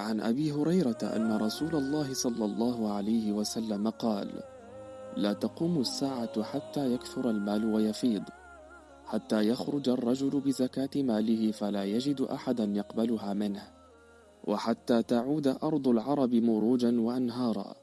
عن أبي هريرة أن رسول الله صلى الله عليه وسلم قال لا تقوم الساعة حتى يكثر المال ويفيض. حتى يخرج الرجل بزكاة ماله فلا يجد أحدا يقبلها منه. وحتى تعود أرض العرب مروجا وأنهارا.